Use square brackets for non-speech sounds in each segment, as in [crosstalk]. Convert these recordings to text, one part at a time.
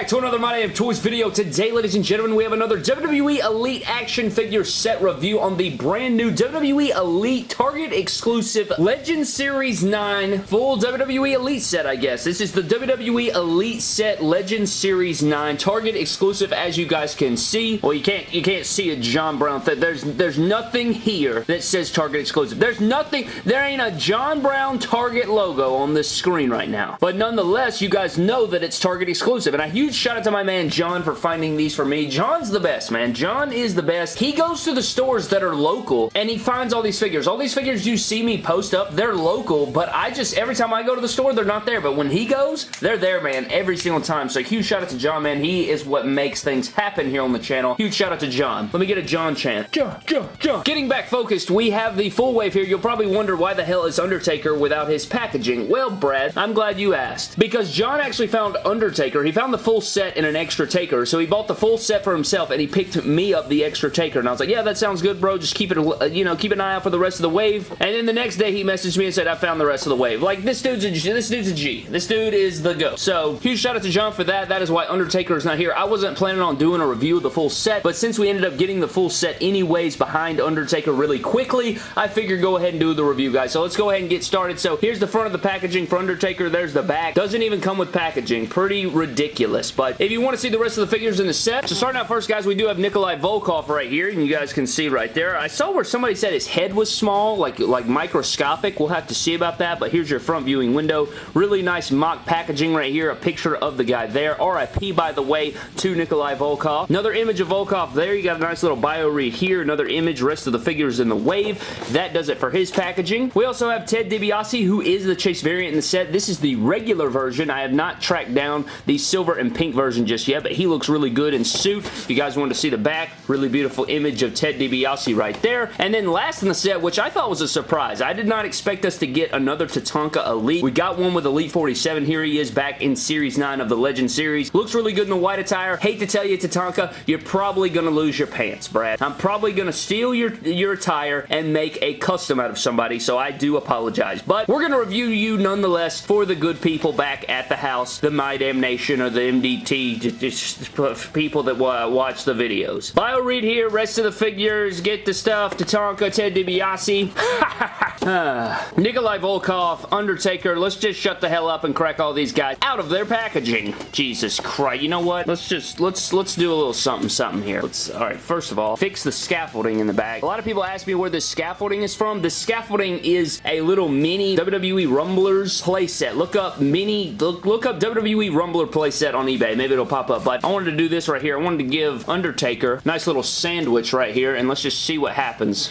back to another My Damn Toys video. Today, ladies and gentlemen, we have another WWE Elite action figure set review on the brand new WWE Elite Target exclusive Legend Series 9 full WWE Elite set, I guess. This is the WWE Elite set Legend Series 9 Target exclusive, as you guys can see. Well, you can't you can't see a John Brown thing. There's, there's nothing here that says Target exclusive. There's nothing, there ain't a John Brown Target logo on this screen right now. But nonetheless, you guys know that it's Target exclusive. And a huge shout out to my man John for finding these for me. John's the best, man. John is the best. He goes to the stores that are local and he finds all these figures. All these figures you see me post up, they're local, but I just, every time I go to the store, they're not there. But when he goes, they're there, man, every single time. So huge shout out to John, man. He is what makes things happen here on the channel. Huge shout out to John. Let me get a John chant. John, John, John. Getting back focused, we have the full wave here. You'll probably wonder why the hell is Undertaker without his packaging. Well, Brad, I'm glad you asked. Because John actually found Undertaker. He found the full set in an extra taker. So he bought the full set for himself and he picked me up the extra taker. And I was like, yeah, that sounds good, bro. Just keep it, you know, keep an eye out for the rest of the wave. And then the next day he messaged me and said, I found the rest of the wave. Like, this dude's a, this dude's a G. This dude is the go. So, huge shout out to John for that. That is why Undertaker is not here. I wasn't planning on doing a review of the full set, but since we ended up getting the full set anyways behind Undertaker really quickly, I figured go ahead and do the review, guys. So let's go ahead and get started. So here's the front of the packaging for Undertaker. There's the back. Doesn't even come with packaging. Pretty ridiculous. But if you want to see the rest of the figures in the set, so starting out first, guys, we do have Nikolai Volkoff right here, and you guys can see right there. I saw where somebody said his head was small, like, like microscopic. We'll have to see about that, but here's your front viewing window. Really nice mock packaging right here. A picture of the guy there. RIP, by the way, to Nikolai Volkoff. Another image of Volkoff there. You got a nice little bio read here. Another image. Rest of the figures in the wave. That does it for his packaging. We also have Ted DiBiase, who is the Chase variant in the set. This is the regular version. I have not tracked down the silver and pink version just yet, but he looks really good in suit. If you guys wanted to see the back, really beautiful image of Ted DiBiase right there. And then last in the set, which I thought was a surprise. I did not expect us to get another Tatanka Elite. We got one with Elite 47. Here he is back in Series 9 of the Legend Series. Looks really good in the white attire. Hate to tell you, Tatanka, you're probably going to lose your pants, Brad. I'm probably going to steal your, your attire and make a custom out of somebody, so I do apologize. But we're going to review you nonetheless for the good people back at the house, the My Damn Nation or the MDT, just people that watch the videos. Bio read here, rest of the figures, get the stuff, Tatanka, Ted DiBiase. [laughs] [sighs] Nikolai Volkoff, Undertaker, let's just shut the hell up and crack all these guys out of their packaging. Jesus Christ, you know what? Let's just, let's, let's do a little something, something here. Let's, all right, first of all, fix the scaffolding in the back. A lot of people ask me where this scaffolding is from. The scaffolding is a little mini WWE Rumblers playset. Look up mini, look, look up WWE Rumbler playset on eBay. Maybe it'll pop up, but I wanted to do this right here. I wanted to give Undertaker nice little sandwich right here, and let's just see what happens.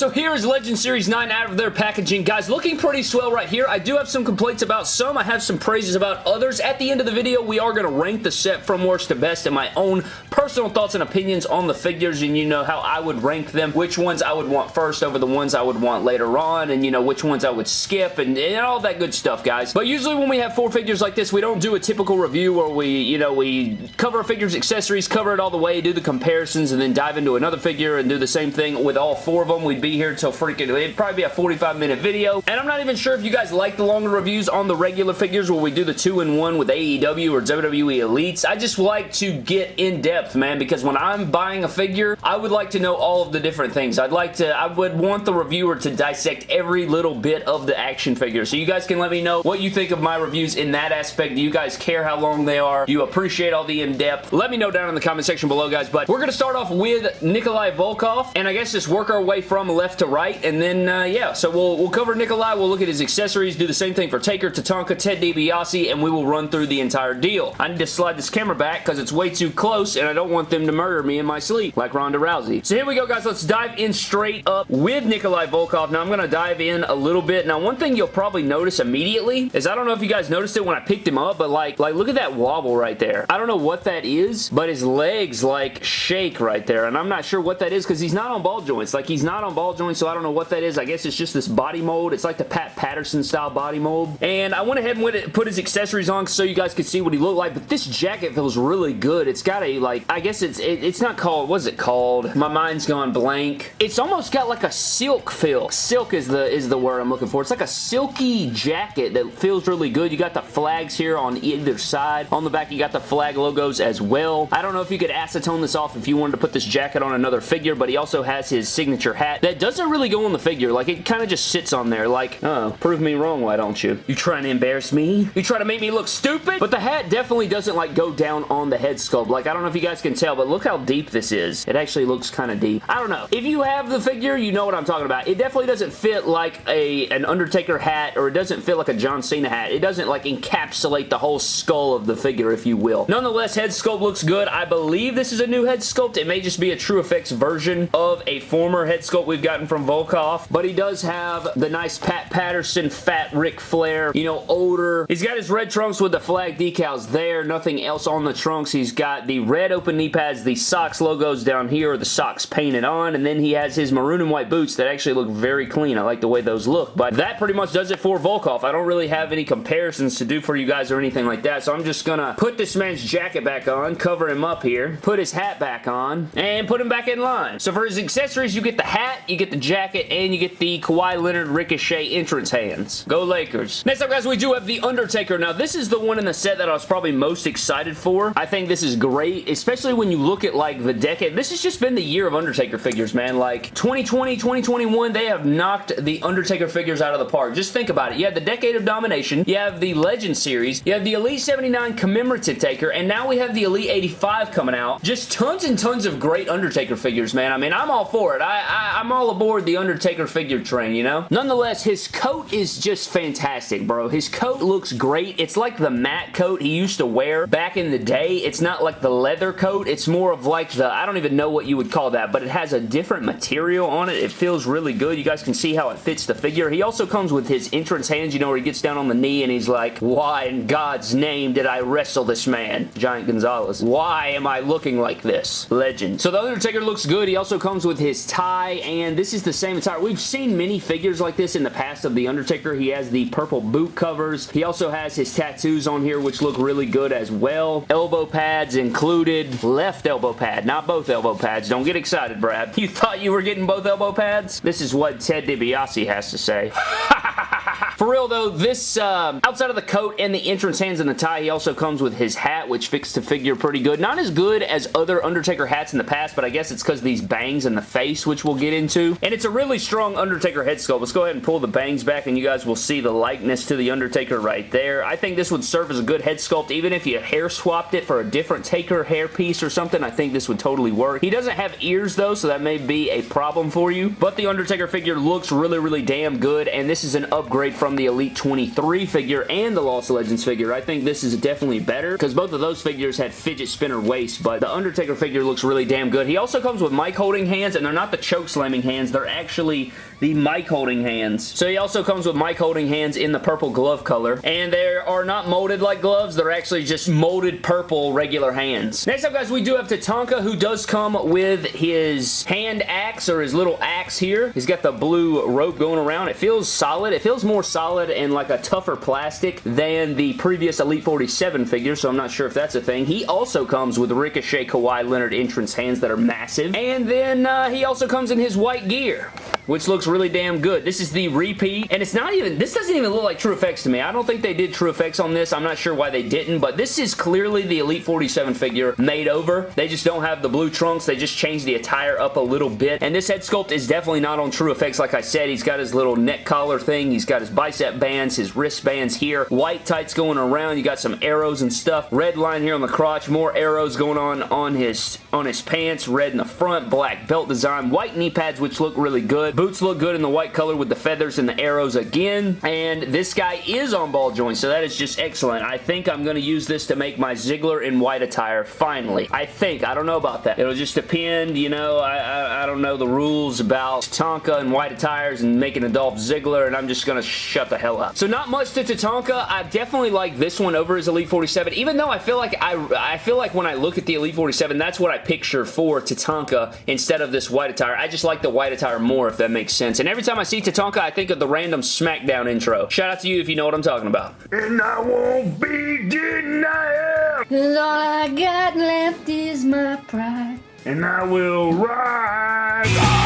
So here is Legend Series 9 out of their packaging. Guys, looking pretty swell right here. I do have some complaints about some. I have some praises about others. At the end of the video, we are going to rank the set from worst to best and my own personal thoughts and opinions on the figures and you know how I would rank them, which ones I would want first over the ones I would want later on and you know which ones I would skip and, and all that good stuff, guys. But usually when we have four figures like this, we don't do a typical review where we, you know, we cover figures, accessories, cover it all the way, do the comparisons, and then dive into another figure and do the same thing with all four of them we'd be here till freaking, it'd probably be a 45 minute video. And I'm not even sure if you guys like the longer reviews on the regular figures where we do the two-in-one with AEW or WWE Elites. I just like to get in depth, man, because when I'm buying a figure, I would like to know all of the different things. I'd like to, I would want the reviewer to dissect every little bit of the action figure. So you guys can let me know what you think of my reviews in that aspect. Do you guys care how long they are? Do you appreciate all the in-depth? Let me know down in the comment section below, guys. But we're going to start off with Nikolai Volkoff, and I guess just work our way from left to right, and then, uh, yeah, so we'll, we'll cover Nikolai, we'll look at his accessories, do the same thing for Taker, Tatanka, Ted DiBiase, and we will run through the entire deal. I need to slide this camera back because it's way too close, and I don't want them to murder me in my sleep, like Ronda Rousey. So here we go, guys. Let's dive in straight up with Nikolai Volkoff. Now, I'm going to dive in a little bit. Now, one thing you'll probably notice immediately is, I don't know if you guys noticed it when I picked him up, but like, like look at that wobble right there. I don't know what that is, but his legs, like, shake right there, and I'm not sure what that is because he's not on ball joints. Like, he's not not on ball joint, so I don't know what that is. I guess it's just this body mold. It's like the Pat Patterson style body mold. And I went ahead and put his accessories on so you guys could see what he looked like, but this jacket feels really good. It's got a, like, I guess it's it, it's not called, what's it called? My mind's gone blank. It's almost got like a silk feel. Silk is the is the word I'm looking for. It's like a silky jacket that feels really good. You got the flags here on either side. On the back, you got the flag logos as well. I don't know if you could acetone this off if you wanted to put this jacket on another figure, but he also has his signature hat that doesn't really go on the figure. Like, it kind of just sits on there like, oh, prove me wrong, why don't you? You trying to embarrass me? You trying to make me look stupid? But the hat definitely doesn't, like, go down on the head sculpt. Like, I don't know if you guys can tell, but look how deep this is. It actually looks kind of deep. I don't know. If you have the figure, you know what I'm talking about. It definitely doesn't fit like a an Undertaker hat, or it doesn't fit like a John Cena hat. It doesn't, like, encapsulate the whole skull of the figure, if you will. Nonetheless, head sculpt looks good. I believe this is a new head sculpt. It may just be a True Effects version of a former head sculpt we've gotten from Volkoff, but he does have the nice Pat Patterson fat Ric Flair, you know, older. He's got his red trunks with the flag decals there, nothing else on the trunks. He's got the red open knee pads, the socks logos down here, the socks painted on, and then he has his maroon and white boots that actually look very clean. I like the way those look, but that pretty much does it for Volkoff. I don't really have any comparisons to do for you guys or anything like that, so I'm just gonna put this man's jacket back on, cover him up here, put his hat back on, and put him back in line. So for his accessories, you get the hat, you get the jacket, and you get the Kawhi Leonard Ricochet entrance hands. Go Lakers. Next up, guys, we do have The Undertaker. Now, this is the one in the set that I was probably most excited for. I think this is great, especially when you look at, like, the decade. This has just been the year of Undertaker figures, man. Like, 2020, 2021, they have knocked the Undertaker figures out of the park. Just think about it. You have the Decade of Domination, you have the Legend Series, you have the Elite 79 Commemorative Taker, and now we have the Elite 85 coming out. Just tons and tons of great Undertaker figures, man. I mean, I'm all for it. I, I, I'm all aboard the Undertaker figure train, you know? Nonetheless, his coat is just fantastic, bro. His coat looks great. It's like the matte coat he used to wear back in the day. It's not like the leather coat. It's more of like the, I don't even know what you would call that, but it has a different material on it. It feels really good. You guys can see how it fits the figure. He also comes with his entrance hands, you know, where he gets down on the knee and he's like, why in God's name did I wrestle this man? Giant Gonzalez. Why am I looking like this? Legend. So the Undertaker looks good. He also comes with his tie, and this is the same attire. We've seen many figures like this in the past of The Undertaker. He has the purple boot covers. He also has his tattoos on here, which look really good as well. Elbow pads included. Left elbow pad, not both elbow pads. Don't get excited, Brad. You thought you were getting both elbow pads? This is what Ted DiBiase has to say. [laughs] For real though, this, um, outside of the coat and the entrance hands and the tie, he also comes with his hat, which fits the figure pretty good. Not as good as other Undertaker hats in the past, but I guess it's because these bangs in the face, which we'll get into. And it's a really strong Undertaker head sculpt. Let's go ahead and pull the bangs back and you guys will see the likeness to the Undertaker right there. I think this would serve as a good head sculpt, even if you hair swapped it for a different Taker hair piece or something. I think this would totally work. He doesn't have ears though, so that may be a problem for you. But the Undertaker figure looks really, really damn good, and this is an upgrade from the Elite 23 figure and the Lost Legends figure. I think this is definitely better because both of those figures had fidget spinner waist, but the Undertaker figure looks really damn good. He also comes with mic holding hands, and they're not the choke slamming hands. They're actually the mic holding hands. So he also comes with mic holding hands in the purple glove color, and they are not molded like gloves. They're actually just molded purple regular hands. Next up, guys, we do have Tatanka, who does come with his hand axe or his little axe here. He's got the blue rope going around. It feels solid. It feels more solid and like a tougher plastic than the previous Elite 47 figure, so I'm not sure if that's a thing. He also comes with Ricochet Kawhi Leonard entrance hands that are massive, and then uh, he also comes in his white gear which looks really damn good. This is the repeat, and it's not even, this doesn't even look like True Effects to me. I don't think they did True Effects on this. I'm not sure why they didn't, but this is clearly the Elite 47 figure made over. They just don't have the blue trunks. They just changed the attire up a little bit, and this head sculpt is definitely not on True Effects. Like I said, he's got his little neck collar thing. He's got his bicep bands, his wristbands here, white tights going around. You got some arrows and stuff. Red line here on the crotch, more arrows going on on his on his pants, red in the front, black belt design, white knee pads, which look really good. Boots look good in the white color with the feathers and the arrows again. And this guy is on ball joints, so that is just excellent. I think I'm going to use this to make my Ziggler in white attire, finally. I think. I don't know about that. It'll just depend, you know, I, I, I don't know the rules about Tonka and white attires and making a Dolph Ziggler, and I'm just going to shut the hell up. So not much to Tatanka. I definitely like this one over his Elite 47, even though I feel like I, I feel like when I look at the Elite 47, that's what I picture for Tatanka instead of this white attire. I just like the white attire more, if that makes sense. And every time I see Tatanka, I think of the random SmackDown intro. Shout out to you if you know what I'm talking about. And I won't be denied. Cause all I got left is my pride. And I will rise.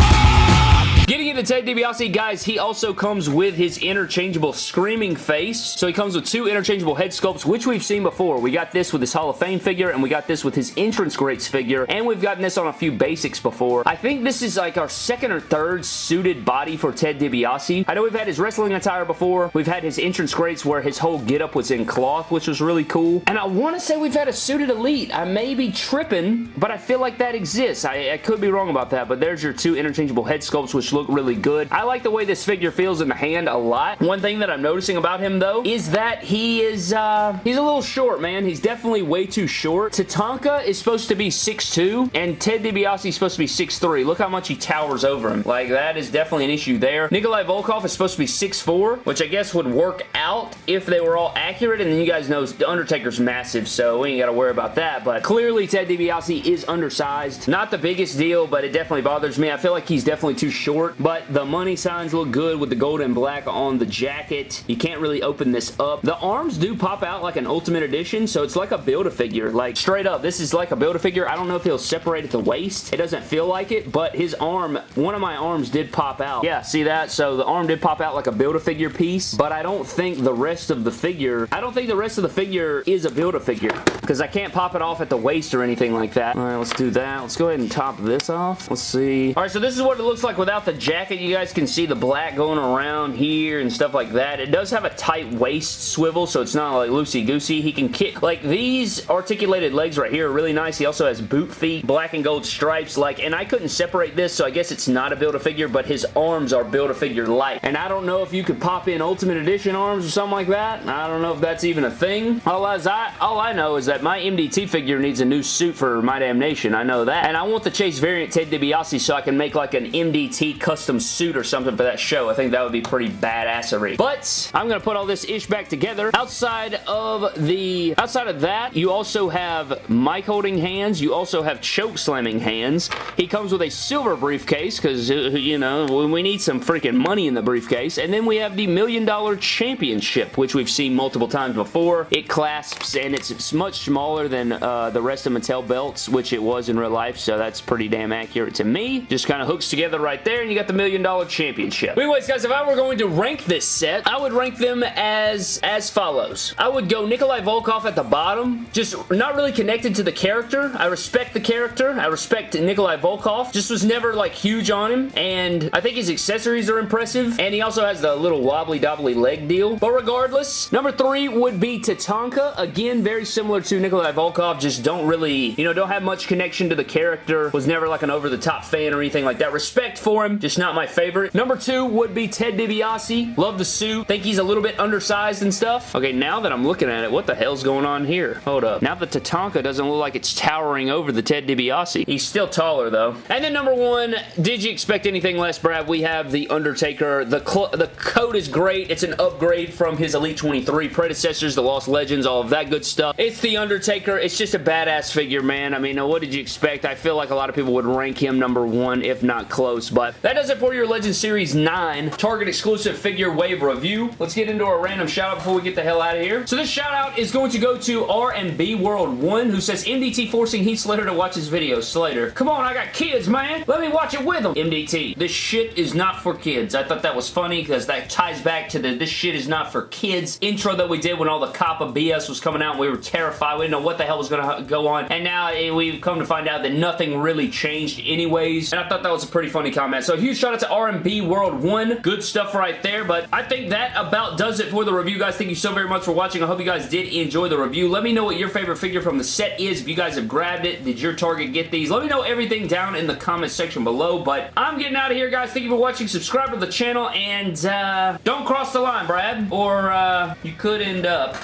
Into Ted DiBiase, guys, he also comes with his interchangeable screaming face. So he comes with two interchangeable head sculpts, which we've seen before. We got this with his Hall of Fame figure, and we got this with his entrance greats figure, and we've gotten this on a few basics before. I think this is like our second or third suited body for Ted DiBiase. I know we've had his wrestling attire before. We've had his entrance greats where his whole getup was in cloth, which was really cool. And I want to say we've had a suited Elite. I may be tripping, but I feel like that exists. I, I could be wrong about that, but there's your two interchangeable head sculpts, which look really good. I like the way this figure feels in the hand a lot. One thing that I'm noticing about him, though, is that he is, uh, he's a little short, man. He's definitely way too short. Tatanka is supposed to be 6'2", and Ted DiBiase is supposed to be 6'3". Look how much he towers over him. Like, that is definitely an issue there. Nikolai Volkoff is supposed to be 6'4", which I guess would work out if they were all accurate, and then you guys know The Undertaker's massive, so we ain't got to worry about that, but clearly Ted DiBiase is undersized. Not the biggest deal, but it definitely bothers me. I feel like he's definitely too short, but the money signs look good with the gold and black on the jacket. You can't really open this up. The arms do pop out like an Ultimate Edition, so it's like a Build-A-Figure. Like, straight up, this is like a Build-A-Figure. I don't know if he'll separate at the waist. It doesn't feel like it, but his arm, one of my arms did pop out. Yeah, see that? So the arm did pop out like a Build-A-Figure piece, but I don't think the rest of the figure, I don't think the rest of the figure is a Build-A-Figure because I can't pop it off at the waist or anything like that. All right, let's do that. Let's go ahead and top this off. Let's see. All right, so this is what it looks like without the jacket. You guys can see the black going around here and stuff like that. It does have a tight waist swivel, so it's not like loosey-goosey. He can kick, like these articulated legs right here are really nice. He also has boot feet, black and gold stripes, like, and I couldn't separate this, so I guess it's not a Build-A-Figure, but his arms are Build-A-Figure light. And I don't know if you could pop in Ultimate Edition arms or something like that. I don't know if that's even a thing. All, I, all I know is that my MDT figure needs a new suit for My Damnation. I know that. And I want the Chase variant Ted DiBiase so I can make like an MDT custom suit or something for that show. I think that would be pretty badassery. But I'm going to put all this ish back together. Outside of the, outside of that, you also have mic holding hands. You also have choke slamming hands. He comes with a silver briefcase because, uh, you know, we need some freaking money in the briefcase. And then we have the Million Dollar Championship, which we've seen multiple times before. It clasps and it's much smaller than uh, the rest of Mattel belts, which it was in real life, so that's pretty damn accurate to me. Just kind of hooks together right there, and you got the Million Dollar Championship. Anyways, guys, if I were going to rank this set, I would rank them as, as follows. I would go Nikolai Volkoff at the bottom, just not really connected to the character. I respect the character. I respect Nikolai Volkoff. Just was never, like, huge on him, and I think his accessories are impressive, and he also has the little wobbly-dobbly leg deal. But regardless, number three would be Tatanka. Again, very similar to Nikolai Volkoff, just don't really, you know, don't have much connection to the character. Was never like an over-the-top fan or anything like that. Respect for him, just not my favorite. Number two would be Ted DiBiase. Love the suit. Think he's a little bit undersized and stuff. Okay, now that I'm looking at it, what the hell's going on here? Hold up. Now the Tatanka doesn't look like it's towering over the Ted DiBiase. He's still taller, though. And then number one, did you expect anything less, Brad? We have The Undertaker. The, the coat is great. It's an upgrade from his Elite 23 predecessors, the Lost Legends, all of that good stuff. It's The Undertaker. It's just a badass figure, man. I mean, what did you expect? I feel like a lot of people would rank him number one, if not close, but that does it for your Legend Series 9 Target exclusive figure wave review. Let's get into our random shout out before we get the hell out of here. So this shout out is going to go to R&B World 1 who says MDT forcing Heath Slater to watch his videos. Slater, come on, I got kids, man. Let me watch it with them. MDT, this shit is not for kids. I thought that was funny because that ties back to the this shit is not for kids intro that we did when all the COPPA BS was coming out we were terrified. We didn't know what the hell was going to go on. And now eh, we've come to find out that nothing really changed anyways. And I thought that was a pretty funny comment. So huge shout out to R&B World 1. Good stuff right there. But I think that about does it for the review, guys. Thank you so very much for watching. I hope you guys did enjoy the review. Let me know what your favorite figure from the set is. If you guys have grabbed it, did your Target get these? Let me know everything down in the comment section below. But I'm getting out of here, guys. Thank you for watching. Subscribe to the channel and uh, don't cross the line, Brad. Or uh, you could end up